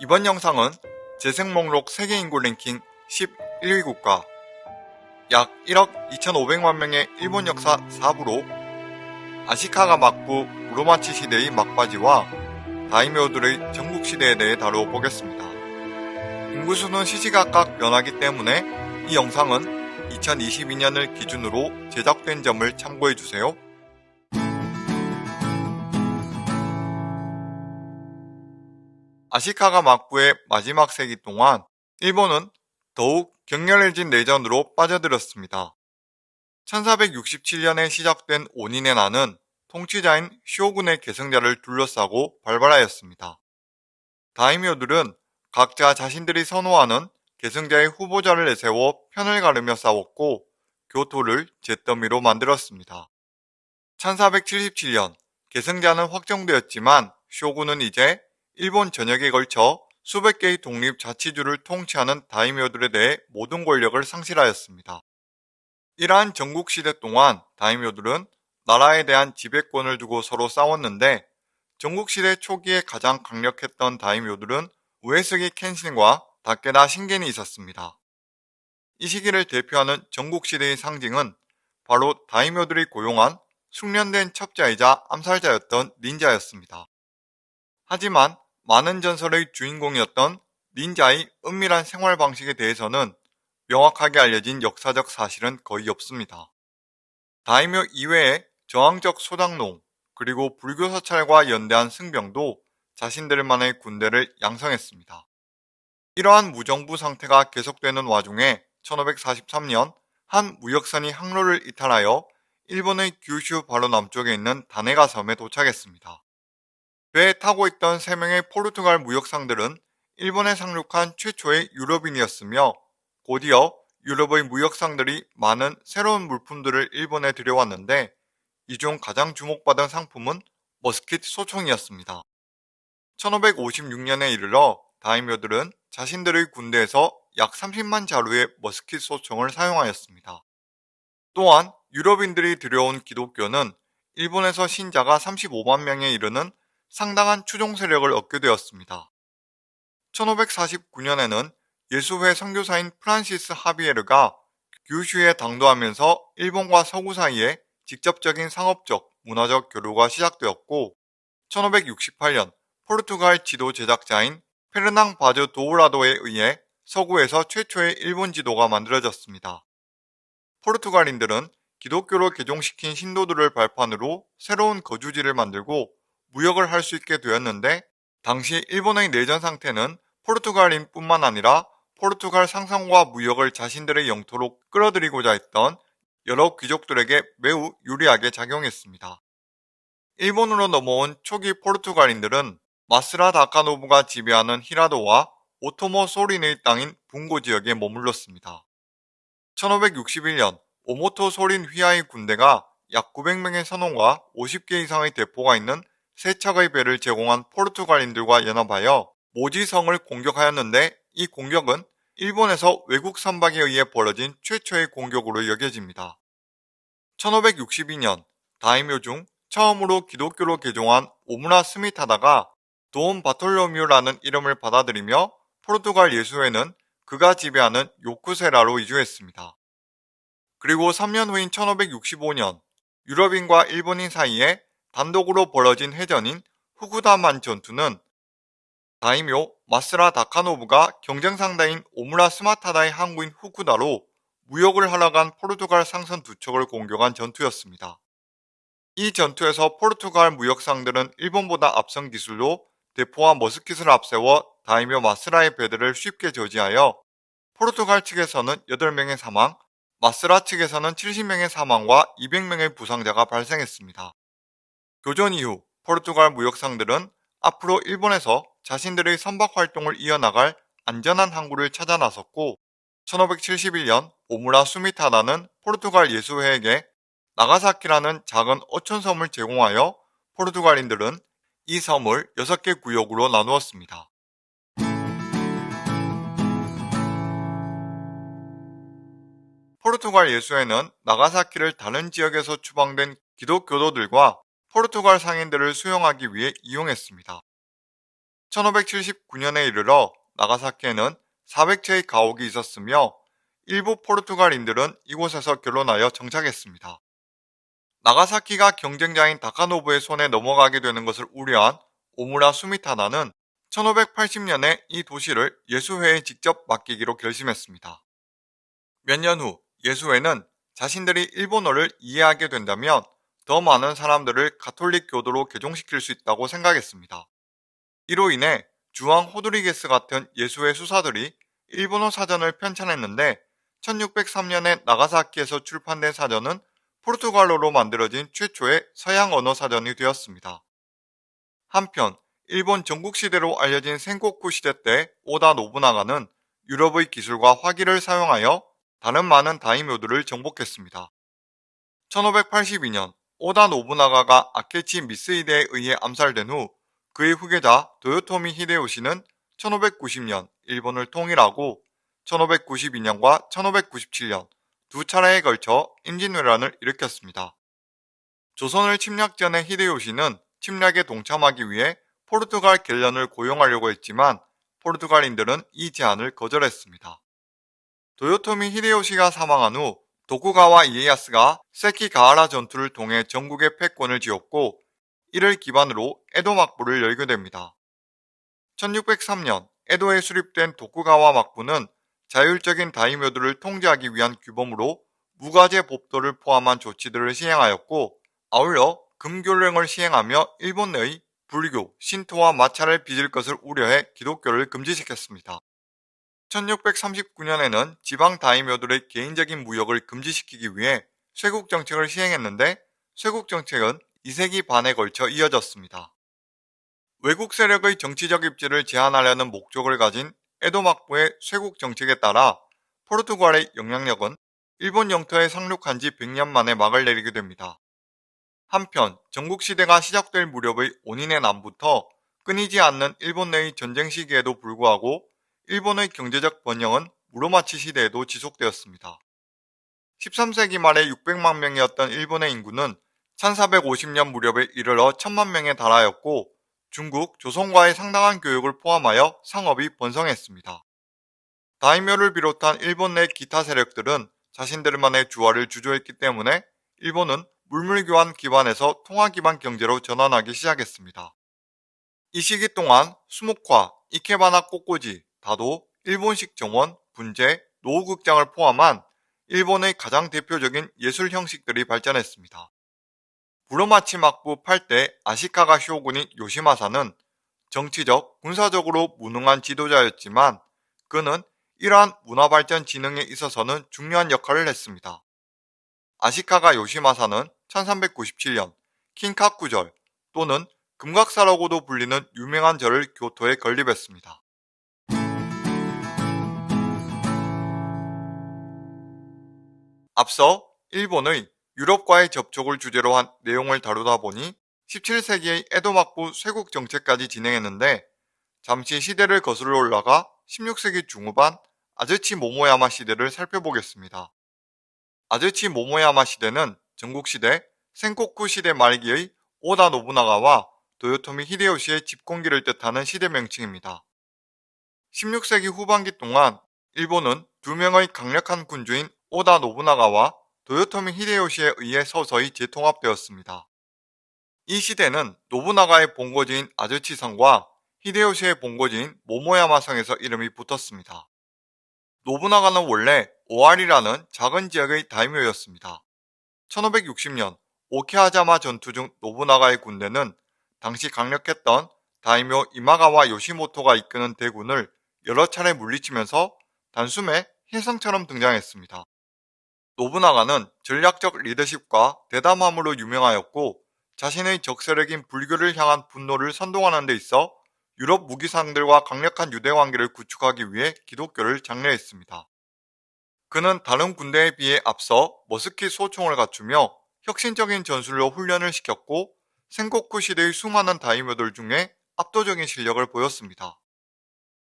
이번 영상은 재생 목록 세계 인구 랭킹 11위 국가 약 1억 2,500만 명의 일본 역사 4부로 아시카가 막부 우로마치 시대의 막바지와 다이묘들의 전국 시대에 대해 다루어 보겠습니다. 인구수는 시시각각 변하기 때문에 이 영상은 2022년을 기준으로 제작된 점을 참고해주세요. 아시카가 막부의 마지막 세기 동안 일본은 더욱 격렬해진 내전으로 빠져들었습니다. 1467년에 시작된 온인의 난은 통치자인 쇼군의 계승자를 둘러싸고 발발하였습니다. 다이묘들은 각자 자신들이 선호하는 계승자의 후보자를 내세워 편을 가르며 싸웠고 교토를 잿더미로 만들었습니다. 1477년 계승자는 확정되었지만 쇼군은 이제 일본 전역에 걸쳐 수백 개의 독립 자치주를 통치하는 다이묘들에 대해 모든 권력을 상실하였습니다. 이러한 전국시대 동안 다이묘들은 나라에 대한 지배권을 두고 서로 싸웠는데 전국시대 초기에 가장 강력했던 다이묘들은 우에스기 켄신과 다케다 신겐이 있었습니다. 이 시기를 대표하는 전국시대의 상징은 바로 다이묘들이 고용한 숙련된 첩자이자 암살자였던 닌자였습니다. 하지만 많은 전설의 주인공이었던 닌자의 은밀한 생활 방식에 대해서는 명확하게 알려진 역사적 사실은 거의 없습니다. 다이묘 이외에 저항적 소장농 그리고 불교 사찰과 연대한 승병도 자신들만의 군대를 양성했습니다. 이러한 무정부 상태가 계속되는 와중에 1543년 한 무역선이 항로를 이탈하여 일본의 규슈 바로 남쪽에 있는 다네가 섬에 도착했습니다. 배에 타고 있던 3명의 포르투갈 무역상들은 일본에 상륙한 최초의 유럽인이었으며 곧이어 유럽의 무역상들이 많은 새로운 물품들을 일본에 들여왔는데 이 중 가장 주목받은 상품은 머스킷 소총이었습니다. 1556년에 이르러 다이묘들은 자신들의 군대에서 약 30만 자루의 머스킷 소총을 사용하였습니다. 또한 유럽인들이 들여온 기독교는 일본에서 신자가 35만 명에 이르는 상당한 추종 세력을 얻게 되었습니다. 1549년에는 예수회 선교사인 프란시스 하비에르가 규슈에 당도하면서 일본과 서구 사이에 직접적인 상업적, 문화적 교류가 시작되었고 1568년 포르투갈 지도 제작자인 페르낭 바즈 도우라도에 의해 서구에서 최초의 일본 지도가 만들어졌습니다. 포르투갈인들은 기독교로 개종시킨 신도들을 발판으로 새로운 거주지를 만들고 무역을 할 수 있게 되었는데 당시 일본의 내전 상태는 포르투갈인뿐만 아니라 포르투갈 상상과 무역을 자신들의 영토로 끌어들이고자 했던 여러 귀족들에게 매우 유리하게 작용했습니다. 일본으로 넘어온 초기 포르투갈인들은 마스라 다카노부가 지배하는 히라도와 오토모 소린의 땅인 분고 지역에 머물렀습니다. 1561년 오모토 소린 휘하의 군대가 약 900명의 선원과 50개 이상의 대포가 있는 세 척의 배를 제공한 포르투갈인들과 연합하여 모지성을 공격하였는데 이 공격은 일본에서 외국 선박에 의해 벌어진 최초의 공격으로 여겨집니다. 1562년 다이묘 중 처음으로 기독교로 개종한 오무라 스미타다가 돈 바톨로뮤라는 이름을 받아들이며 포르투갈 예수회는 그가 지배하는 요쿠세라로 이주했습니다. 그리고 3년 후인 1565년 유럽인과 일본인 사이에 단독으로 벌어진 해전인 후구다만 전투는 다이묘 마스라 다카노부가 경쟁 상대인 오무라 스마타다의 항구인 후쿠다로 무역을 하러 간 포르투갈 상선 두 척을 공격한 전투였습니다. 이 전투에서 포르투갈 무역상들은 일본보다 앞선 기술로 대포와 머스킷을 앞세워 다이묘 마스라의 배들을 쉽게 저지하여 포르투갈 측에서는 8명의 사망, 마스라 측에서는 70명의 사망과 200명의 부상자가 발생했습니다. 교전 이후 포르투갈 무역상들은 앞으로 일본에서 자신들의 선박 활동을 이어나갈 안전한 항구를 찾아 나섰고 1571년 오무라 수미타다는 포르투갈 예수회에게 나가사키라는 작은 어촌섬을 제공하여 포르투갈인들은 이 섬을 6개 구역으로 나누었습니다. 포르투갈 예수회는 나가사키를 다른 지역에서 추방된 기독교도들과 포르투갈 상인들을 수용하기 위해 이용했습니다. 1579년에 이르러 나가사키에는 400채의 가옥이 있었으며 일부 포르투갈인들은 이곳에서 결혼하여 정착했습니다. 나가사키가 경쟁자인 다카노부의 손에 넘어가게 되는 것을 우려한 오무라 수미타나는 1580년에 이 도시를 예수회에 직접 맡기기로 결심했습니다. 몇 년 후 예수회는 자신들이 일본어를 이해하게 된다면 더 많은 사람들을 가톨릭 교도로 개종시킬 수 있다고 생각했습니다. 이로 인해 주왕 호드리게스 같은 예수회 수사들이 일본어 사전을 편찬했는데 1603년에 나가사키에서 출판된 사전은 포르투갈어로 만들어진 최초의 서양 언어 사전이 되었습니다. 한편 일본 전국시대로 알려진 생코쿠 시대 때 오다 노부나가는 유럽의 기술과 화기를 사용하여 다른 많은 다이묘들을 정복했습니다. 1582년 오다 노부나가가 아케치 미스이데에 의해 암살된 후 그의 후계자 도요토미 히데요시는 1590년 일본을 통일하고 1592년과 1597년 두 차례에 걸쳐 임진왜란을 일으켰습니다. 조선을 침략 전에 히데요시는 침략에 동참하기 위해 포르투갈 갤런을 고용하려고 했지만 포르투갈인들은 이 제안을 거절했습니다. 도요토미 히데요시가 사망한 후 도쿠가와 이에야스가 세키가하라 전투를 통해 전국의 패권을 지었고 이를 기반으로 에도 막부를 열게 됩니다. 1603년 에도에 수립된 도쿠가와 막부는 자율적인 다이묘들을 통제하기 위한 규범으로 무가제 법도를 포함한 조치들을 시행하였고 아울러 금교령을 시행하며 일본 내의 불교, 신토와 마찰을 빚을 것을 우려해 기독교를 금지시켰습니다. 1639년에는 지방 다이묘들의 개인적인 무역을 금지시키기 위해 쇄국 정책을 시행했는데 쇄국 정책은 2세기 반에 걸쳐 이어졌습니다. 외국 세력의 정치적 입지를 제한하려는 목적을 가진 에도 막부의 쇄국 정책에 따라 포르투갈의 영향력은 일본 영토에 상륙한 지 100년 만에 막을 내리게 됩니다. 한편 전국시대가 시작될 무렵의 온인의 남부터 끊이지 않는 일본 내의 전쟁 시기에도 불구하고 일본의 경제적 번영은 무로마치 시대에도 지속되었습니다. 13세기 말에 600만 명이었던 일본의 인구는 1450년 무렵에 이르러 1000만 명에 달하였고 중국, 조선과의 상당한 교육을 포함하여 상업이 번성했습니다. 다이묘를 비롯한 일본 내 기타 세력들은 자신들만의 주화를 주조했기 때문에 일본은 물물교환 기반에서 통화 기반 경제로 전환하기 시작했습니다. 이 시기 동안 수목화, 이케바나 꽃꽂이, 다도, 일본식 정원, 분재, 노후극장을 포함한 일본의 가장 대표적인 예술 형식들이 발전했습니다. 부로마치 막부 8대 아시카가 쇼군인 요시마사는 정치적, 군사적으로 무능한 지도자였지만 그는 이러한 문화발전 진흥에 있어서는 중요한 역할을 했습니다. 아시카가 요시마사는 1397년 킹카쿠절 또는 금각사라고도 불리는 유명한 절을 교토에 건립했습니다. 앞서 일본의 유럽과의 접촉을 주제로 한 내용을 다루다 보니 17세기의 에도막부 쇄국 정책까지 진행했는데 잠시 시대를 거슬러 올라가 16세기 중후반 아즈치 모모야마 시대를 살펴보겠습니다. 아즈치 모모야마 시대는 전국시대 생코쿠 시대 말기의 오다 노부나가와 도요토미 히데요시의 집권기를 뜻하는 시대 명칭입니다. 16세기 후반기 동안 일본은 두 명의 강력한 군주인 오다 노부나가와 도요토미 히데요시에 의해 서서히 재통합되었습니다. 이 시대는 노부나가의 본거지인 아즈치성과 히데요시의 본거지인 모모야마성에서 이름이 붙었습니다. 노부나가는 원래 오알이라는 작은 지역의 다이묘였습니다. 1560년 오케하자마 전투 중 노부나가의 군대는 당시 강력했던 다이묘 이마가와 요시모토가 이끄는 대군을 여러 차례 물리치면서 단숨에 혜성처럼 등장했습니다. 노부나가는 전략적 리더십과 대담함으로 유명하였고 자신의 적세력인 불교를 향한 분노를 선동하는 데 있어 유럽 무기상들과 강력한 유대 관계를 구축하기 위해 기독교를 장려했습니다. 그는 다른 군대에 비해 앞서 머스킷 소총을 갖추며 혁신적인 전술로 훈련을 시켰고 생코쿠 시대의 수많은 다이묘들 중에 압도적인 실력을 보였습니다.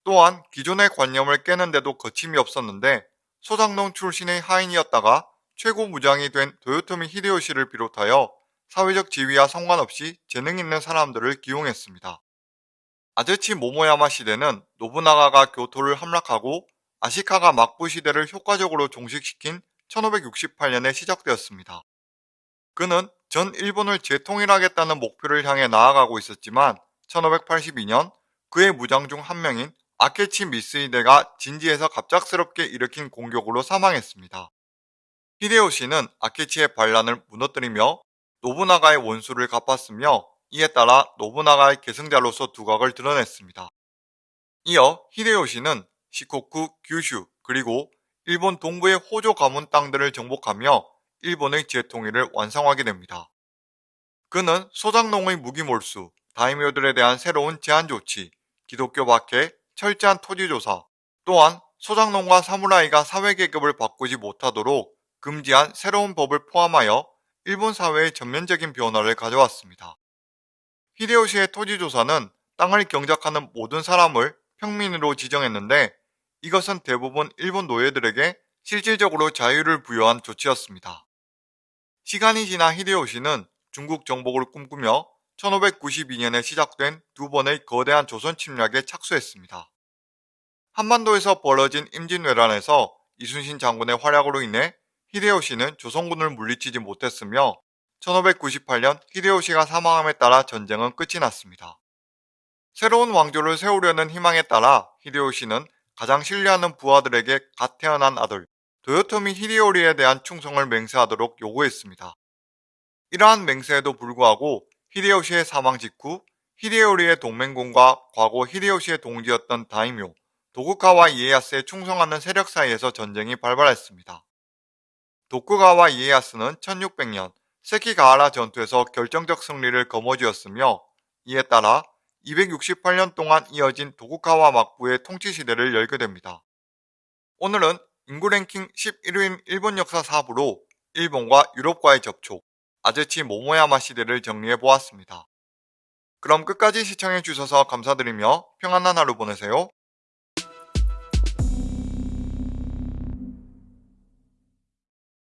또한 기존의 관념을 깨는데도 거침이 없었는데 소장농 출신의 하인이었다가 최고 무장이 된 도요토미 히데요시를 비롯하여 사회적 지위와 상관없이 재능 있는 사람들을 기용했습니다. 아즈치 모모야마 시대는 노부나가가 교토를 함락하고 아시카가 막부 시대를 효과적으로 종식시킨 1568년에 시작되었습니다. 그는 전 일본을 재통일하겠다는 목표를 향해 나아가고 있었지만 1582년 그의 무장 중 한 명인 아케치 미스히데가 진지에서 갑작스럽게 일으킨 공격으로 사망했습니다. 히데요시는 아케치의 반란을 무너뜨리며 노부나가의 원수를 갚았으며 이에 따라 노부나가의 계승자로서 두각을 드러냈습니다. 이어 히데요시는 시코쿠, 규슈, 그리고 일본 동부의 호조 가문 땅들을 정복하며 일본의 재통일을 완성하게 됩니다. 그는 소장농의 무기 몰수, 다이묘들에 대한 새로운 제한 조치, 기독교 박해, 철저한 토지조사, 또한 소장농과 사무라이가 사회계급을 바꾸지 못하도록 금지한 새로운 법을 포함하여 일본 사회의 전면적인 변화를 가져왔습니다. 히데요시의 토지조사는 땅을 경작하는 모든 사람을 평민으로 지정했는데 이것은 대부분 일본 노예들에게 실질적으로 자유를 부여한 조치였습니다. 시간이 지나 히데요시는 중국 정복을 꿈꾸며 1592년에 시작된 두 번의 거대한 조선 침략에 착수했습니다. 한반도에서 벌어진 임진왜란에서 이순신 장군의 활약으로 인해 히데요시는 조선군을 물리치지 못했으며 1598년 히데요시가 사망함에 따라 전쟁은 끝이 났습니다. 새로운 왕조를 세우려는 희망에 따라 히데요시는 가장 신뢰하는 부하들에게 갓 태어난 아들 도요토미 히데요리에 대한 충성을 맹세하도록 요구했습니다. 이러한 맹세에도 불구하고 히데요시의 사망 직후 히데요리의 동맹군과 과거 히데요시의 동지였던 다이묘 도쿠가와 이에야스에 충성하는 세력 사이에서 전쟁이 발발했습니다. 도쿠가와 이에야스는 1600년 세키가하라 전투에서 결정적 승리를 거머쥐었으며 이에 따라 268년 동안 이어진 도쿠가와 막부의 통치 시대를 열게 됩니다. 오늘은 인구 랭킹 11위인 일본 역사 4부로 일본과 유럽과의 접촉, 아즈치 모모야마 시대를 정리해 보았습니다. 그럼 끝까지 시청해 주셔서 감사드리며 평안한 하루 보내세요.